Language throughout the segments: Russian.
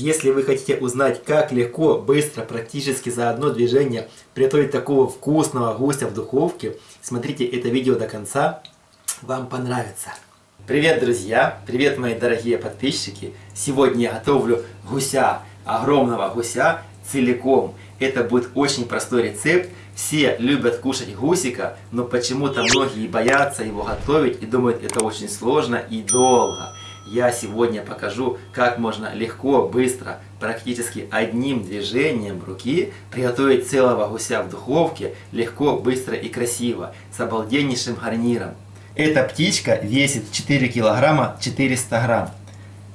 Если вы хотите узнать, как легко, быстро, практически за одно движение приготовить такого вкусного гуся в духовке, смотрите это видео до конца, вам понравится. Привет, друзья! Привет, мои дорогие подписчики! Сегодня я готовлю гуся, огромного гуся целиком. Это будет очень простой рецепт. Все любят кушать гусика, но почему-то многие боятся его готовить и думают, это очень сложно и долго я сегодня покажу, как можно легко, быстро, практически одним движением руки приготовить целого гуся в духовке легко, быстро и красиво, с обалденнейшим гарниром. Эта птичка весит 4 килограмма 400 грамм.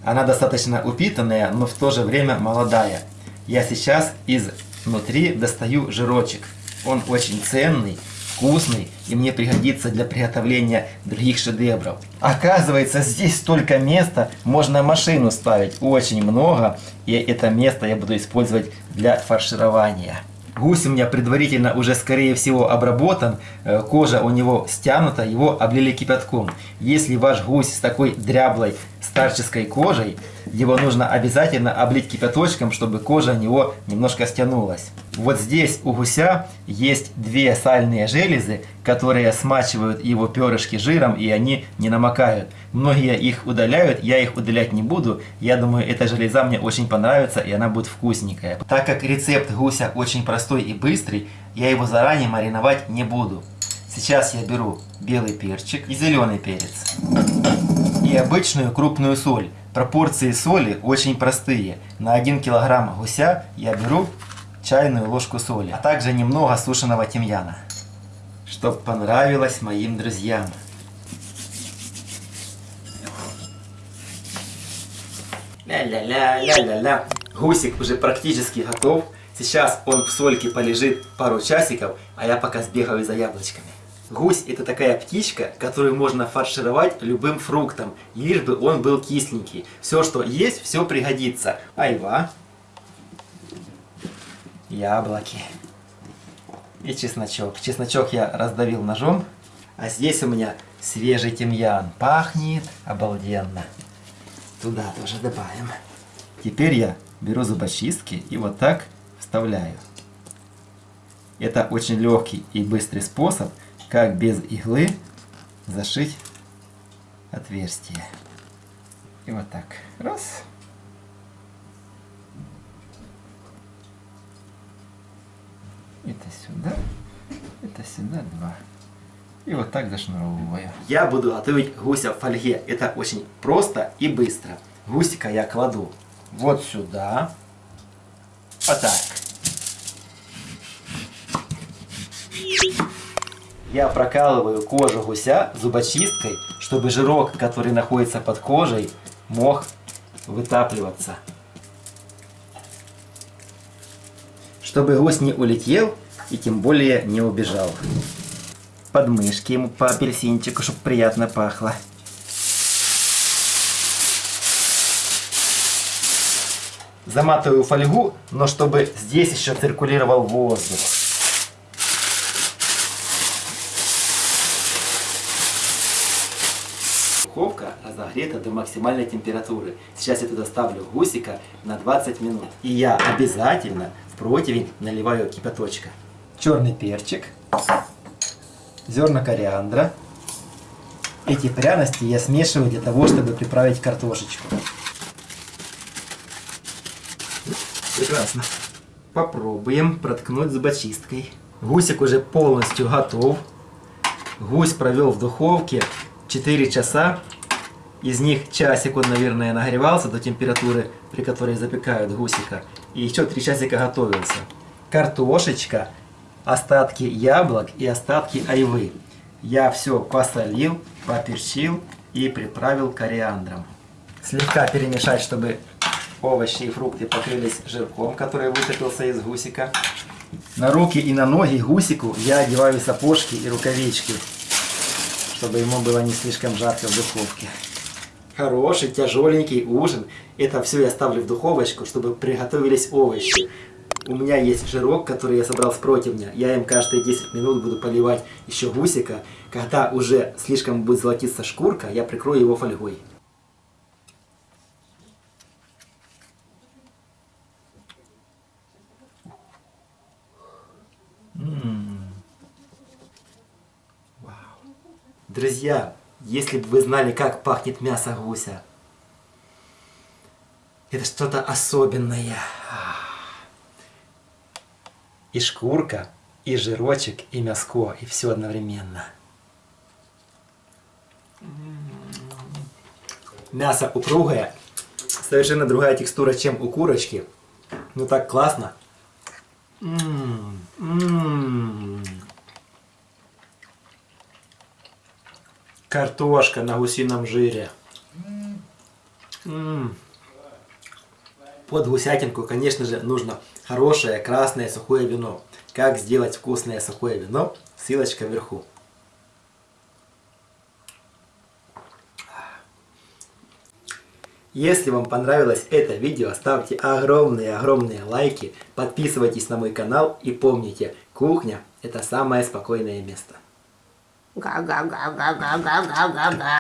Она достаточно упитанная, но в то же время молодая. Я сейчас изнутри достаю жирочек. Он очень ценный, вкусный и мне пригодится для приготовления других шедевров. Оказывается, здесь столько места, можно машину ставить очень много, и это место я буду использовать для фарширования. Гусь у меня предварительно уже скорее всего обработан, э, кожа у него стянута, его облили кипятком. Если ваш гусь с такой дряблой старческой кожей, его нужно обязательно облить кипяточком, чтобы кожа у него немножко стянулась. Вот здесь у гуся есть две сальные железы, которые смачивают его перышки жиром и они не намокают. Многие их удаляют, я их удалять не буду. Я думаю, эта железа мне очень понравится и она будет вкусненькая. Так как рецепт гуся очень простой и быстрый, я его заранее мариновать не буду. Сейчас я беру белый перчик и зеленый перец. И обычную крупную соль. Пропорции соли очень простые. На 1 килограмм гуся я беру чайную ложку соли, а также немного сушеного тимьяна, чтобы понравилось моим друзьям. Ля-ля-ля-ля-ля-ля. Гусик уже практически готов. Сейчас он в сольке полежит пару часиков, а я пока сбегаю за яблочками. Гусь это такая птичка, которую можно фаршировать любым фруктом, лишь бы он был кисленький. Все, что есть, все пригодится. Айва, яблоки и чесночок. Чесночок я раздавил ножом, а здесь у меня свежий тимьян. Пахнет обалденно. Туда тоже добавим. Теперь я беру зубочистки и вот так вставляю. Это очень легкий и быстрый способ как без иглы зашить отверстие. И вот так. Раз. Это сюда. Это сюда два. И вот так зашнуровываю. Я буду готовить гуся в фольге. Это очень просто и быстро. Гусика я кладу вот сюда. Вот так. Я прокалываю кожу гуся зубочисткой, чтобы жирок, который находится под кожей, мог вытапливаться. Чтобы гусь не улетел и тем более не убежал. Подмышки ему по апельсинчику, чтобы приятно пахло. Заматываю фольгу, но чтобы здесь еще циркулировал воздух. Духовка разогрета до максимальной температуры. Сейчас я туда ставлю гусика на 20 минут. И я обязательно в противень наливаю кипяточка. Черный перчик, зерна кориандра. Эти пряности я смешиваю для того, чтобы приправить картошечку. Прекрасно. Попробуем проткнуть зубочисткой. Гусик уже полностью готов. Гусь провел в духовке 4 часа. Из них часик он, наверное, нагревался до температуры, при которой запекают гусика. И еще 3 часика готовился. Картошечка, остатки яблок и остатки айвы. Я все посолил, поперчил и приправил кориандром. Слегка перемешать, чтобы овощи и фрукты покрылись жирком, который высыпался из гусика. На руки и на ноги гусику я одеваю сапожки и рукавички чтобы ему было не слишком жарко в духовке. Хороший, тяжеленький ужин. Это все я ставлю в духовочку, чтобы приготовились овощи. У меня есть жирок, который я собрал с противня. Я им каждые 10 минут буду поливать еще гусика. Когда уже слишком будет золотиться шкурка, я прикрою его фольгой. Друзья, если бы вы знали, как пахнет мясо гуся, это что-то особенное. И шкурка, и жирочек, и мяско, и все одновременно. Мясо упругое, совершенно другая текстура, чем у курочки. Ну так классно. М -м Картошка на гусином жире. Под гусятинку, конечно же, нужно хорошее красное сухое вино. Как сделать вкусное сухое вино? Ссылочка вверху. Если вам понравилось это видео, ставьте огромные-огромные лайки, подписывайтесь на мой канал и помните, кухня это самое спокойное место. gạo gạo gạo gạo gạo gạo gạo gạo